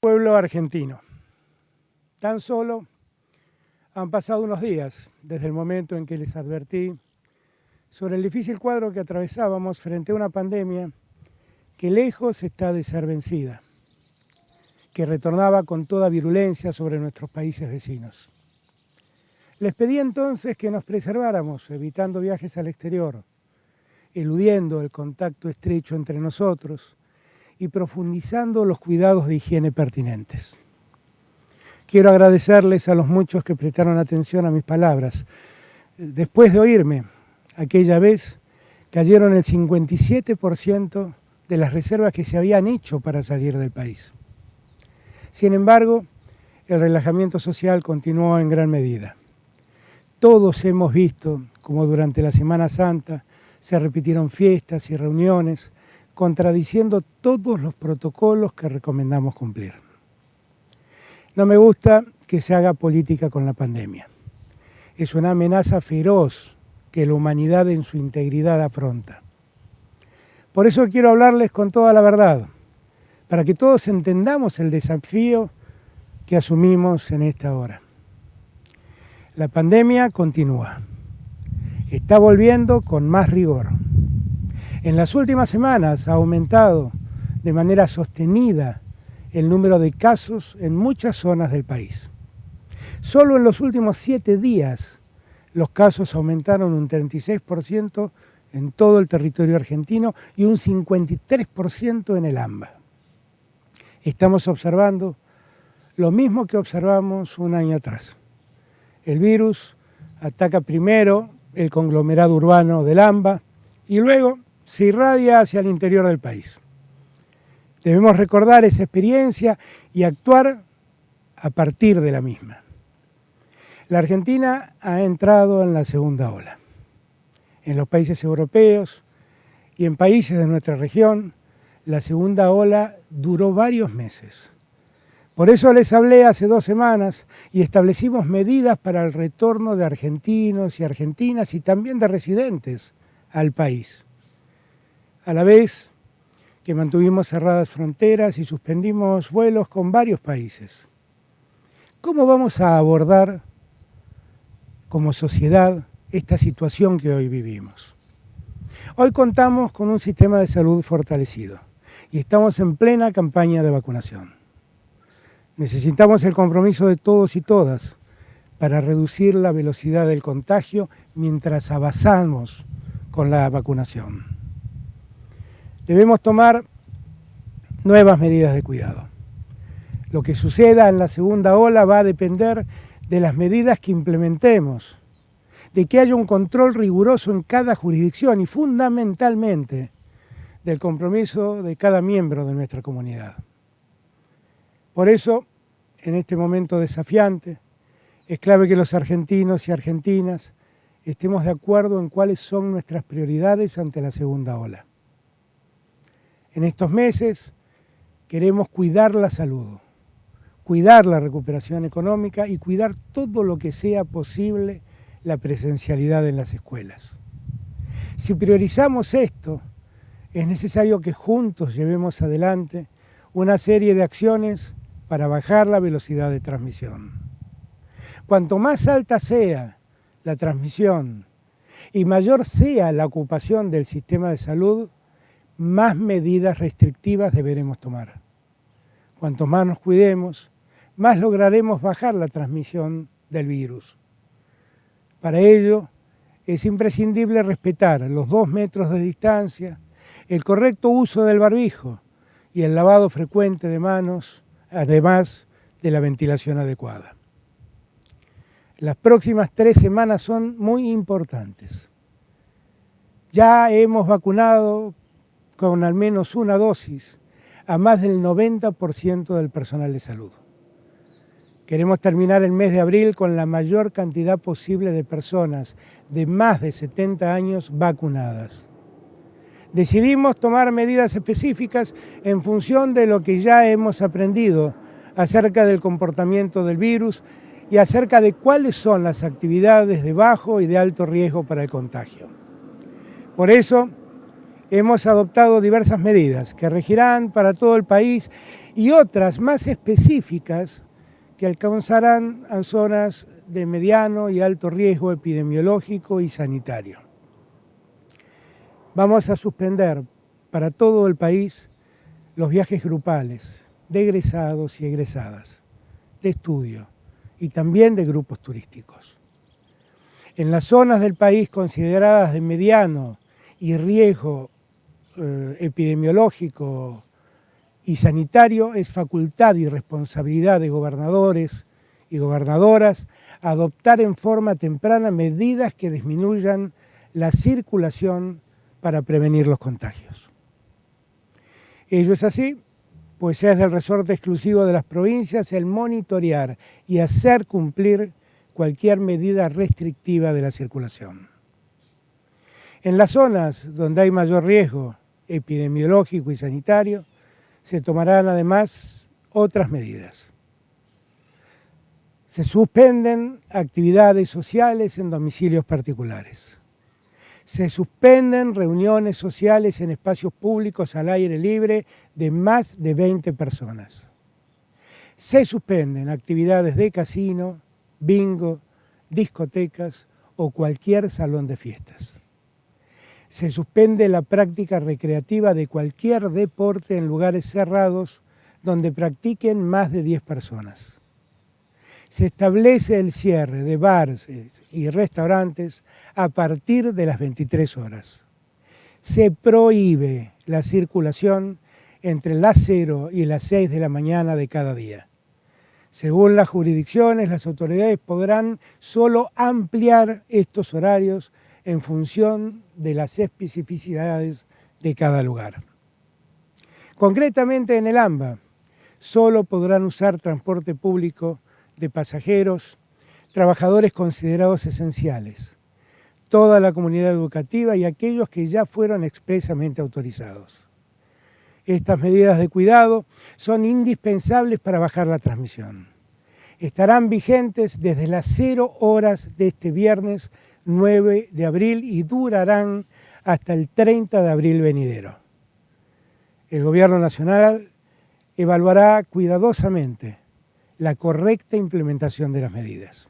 Pueblo argentino. Tan solo han pasado unos días desde el momento en que les advertí sobre el difícil cuadro que atravesábamos frente a una pandemia que lejos está de ser vencida, que retornaba con toda virulencia sobre nuestros países vecinos. Les pedí entonces que nos preserváramos, evitando viajes al exterior, eludiendo el contacto estrecho entre nosotros y profundizando los cuidados de higiene pertinentes. Quiero agradecerles a los muchos que prestaron atención a mis palabras. Después de oírme, aquella vez cayeron el 57% de las reservas que se habían hecho para salir del país. Sin embargo, el relajamiento social continuó en gran medida. Todos hemos visto como durante la Semana Santa se repitieron fiestas y reuniones, contradiciendo todos los protocolos que recomendamos cumplir. No me gusta que se haga política con la pandemia. Es una amenaza feroz que la humanidad en su integridad afronta. Por eso quiero hablarles con toda la verdad, para que todos entendamos el desafío que asumimos en esta hora. La pandemia continúa. Está volviendo con más rigor. En las últimas semanas ha aumentado de manera sostenida el número de casos en muchas zonas del país. Solo en los últimos siete días los casos aumentaron un 36% en todo el territorio argentino y un 53% en el AMBA. Estamos observando lo mismo que observamos un año atrás. El virus ataca primero el conglomerado urbano del AMBA y luego se irradia hacia el interior del país. Debemos recordar esa experiencia y actuar a partir de la misma. La Argentina ha entrado en la segunda ola. En los países europeos y en países de nuestra región, la segunda ola duró varios meses. Por eso les hablé hace dos semanas y establecimos medidas para el retorno de argentinos y argentinas y también de residentes al país. A la vez que mantuvimos cerradas fronteras y suspendimos vuelos con varios países. ¿Cómo vamos a abordar como sociedad esta situación que hoy vivimos? Hoy contamos con un sistema de salud fortalecido y estamos en plena campaña de vacunación. Necesitamos el compromiso de todos y todas para reducir la velocidad del contagio mientras avanzamos con la vacunación. Debemos tomar nuevas medidas de cuidado. Lo que suceda en la segunda ola va a depender de las medidas que implementemos, de que haya un control riguroso en cada jurisdicción y fundamentalmente del compromiso de cada miembro de nuestra comunidad. Por eso, en este momento desafiante, es clave que los argentinos y argentinas estemos de acuerdo en cuáles son nuestras prioridades ante la segunda ola. En estos meses queremos cuidar la salud, cuidar la recuperación económica y cuidar todo lo que sea posible la presencialidad en las escuelas. Si priorizamos esto, es necesario que juntos llevemos adelante una serie de acciones para bajar la velocidad de transmisión. Cuanto más alta sea la transmisión y mayor sea la ocupación del sistema de salud, más medidas restrictivas deberemos tomar. Cuanto más nos cuidemos, más lograremos bajar la transmisión del virus. Para ello, es imprescindible respetar los dos metros de distancia, el correcto uso del barbijo y el lavado frecuente de manos además de la ventilación adecuada. Las próximas tres semanas son muy importantes. Ya hemos vacunado con al menos una dosis a más del 90% del personal de salud. Queremos terminar el mes de abril con la mayor cantidad posible de personas de más de 70 años vacunadas. Decidimos tomar medidas específicas en función de lo que ya hemos aprendido acerca del comportamiento del virus y acerca de cuáles son las actividades de bajo y de alto riesgo para el contagio. Por eso, hemos adoptado diversas medidas que regirán para todo el país y otras más específicas que alcanzarán a zonas de mediano y alto riesgo epidemiológico y sanitario. Vamos a suspender para todo el país los viajes grupales de egresados y egresadas, de estudio y también de grupos turísticos. En las zonas del país consideradas de mediano y riesgo eh, epidemiológico y sanitario es facultad y responsabilidad de gobernadores y gobernadoras adoptar en forma temprana medidas que disminuyan la circulación para prevenir los contagios. Ello es así, pues es del resorte exclusivo de las provincias el monitorear y hacer cumplir cualquier medida restrictiva de la circulación. En las zonas donde hay mayor riesgo epidemiológico y sanitario, se tomarán además otras medidas. Se suspenden actividades sociales en domicilios particulares. Se suspenden reuniones sociales en espacios públicos al aire libre de más de 20 personas. Se suspenden actividades de casino, bingo, discotecas o cualquier salón de fiestas. Se suspende la práctica recreativa de cualquier deporte en lugares cerrados donde practiquen más de 10 personas se establece el cierre de bares y restaurantes a partir de las 23 horas. Se prohíbe la circulación entre las 0 y las 6 de la mañana de cada día. Según las jurisdicciones, las autoridades podrán solo ampliar estos horarios en función de las especificidades de cada lugar. Concretamente en el AMBA, solo podrán usar transporte público de pasajeros, trabajadores considerados esenciales, toda la comunidad educativa y aquellos que ya fueron expresamente autorizados. Estas medidas de cuidado son indispensables para bajar la transmisión. Estarán vigentes desde las 0 horas de este viernes 9 de abril y durarán hasta el 30 de abril venidero. El Gobierno Nacional evaluará cuidadosamente la correcta implementación de las medidas.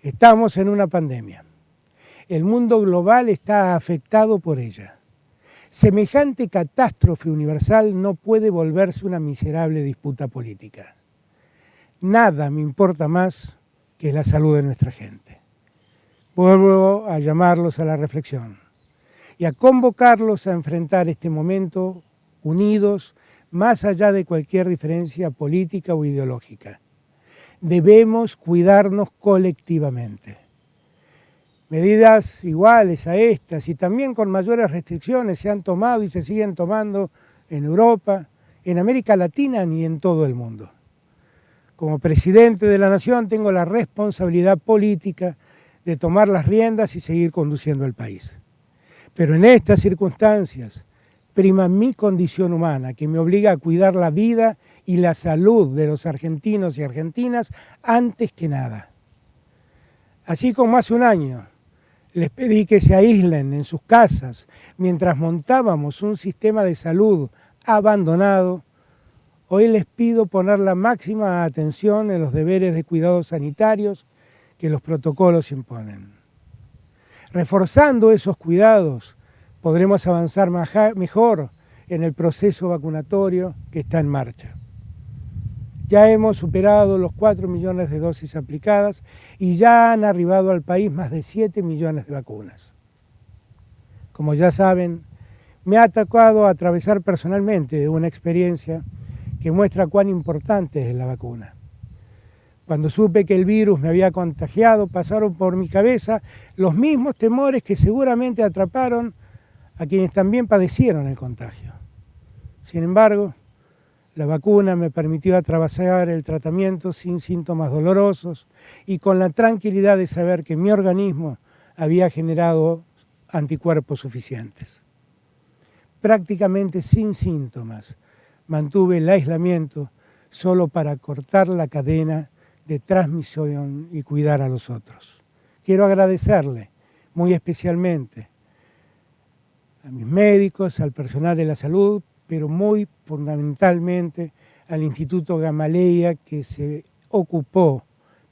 Estamos en una pandemia. El mundo global está afectado por ella. Semejante catástrofe universal no puede volverse una miserable disputa política. Nada me importa más que la salud de nuestra gente. Vuelvo a llamarlos a la reflexión y a convocarlos a enfrentar este momento unidos más allá de cualquier diferencia política o ideológica. Debemos cuidarnos colectivamente. Medidas iguales a estas y también con mayores restricciones se han tomado y se siguen tomando en Europa, en América Latina y en todo el mundo. Como presidente de la Nación tengo la responsabilidad política de tomar las riendas y seguir conduciendo el país. Pero en estas circunstancias, prima mi condición humana, que me obliga a cuidar la vida y la salud de los argentinos y argentinas antes que nada. Así como hace un año les pedí que se aíslen en sus casas mientras montábamos un sistema de salud abandonado, hoy les pido poner la máxima atención en los deberes de cuidados sanitarios que los protocolos imponen. Reforzando esos cuidados, podremos avanzar mejor en el proceso vacunatorio que está en marcha. Ya hemos superado los 4 millones de dosis aplicadas y ya han arribado al país más de 7 millones de vacunas. Como ya saben, me ha tocado atravesar personalmente una experiencia que muestra cuán importante es la vacuna. Cuando supe que el virus me había contagiado, pasaron por mi cabeza los mismos temores que seguramente atraparon a quienes también padecieron el contagio. Sin embargo, la vacuna me permitió atravesar el tratamiento sin síntomas dolorosos y con la tranquilidad de saber que mi organismo había generado anticuerpos suficientes. Prácticamente sin síntomas mantuve el aislamiento solo para cortar la cadena de transmisión y cuidar a los otros. Quiero agradecerle muy especialmente a mis médicos, al personal de la salud, pero muy fundamentalmente al Instituto Gamaleya que se ocupó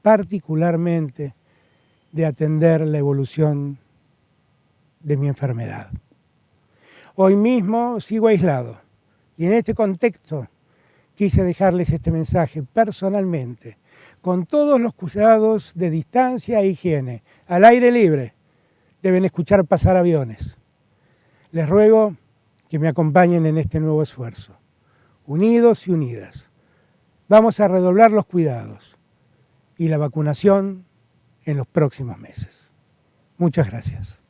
particularmente de atender la evolución de mi enfermedad. Hoy mismo sigo aislado y en este contexto quise dejarles este mensaje personalmente, con todos los cuidados de distancia e higiene, al aire libre. Deben escuchar pasar aviones. Les ruego que me acompañen en este nuevo esfuerzo. Unidos y unidas. Vamos a redoblar los cuidados y la vacunación en los próximos meses. Muchas gracias.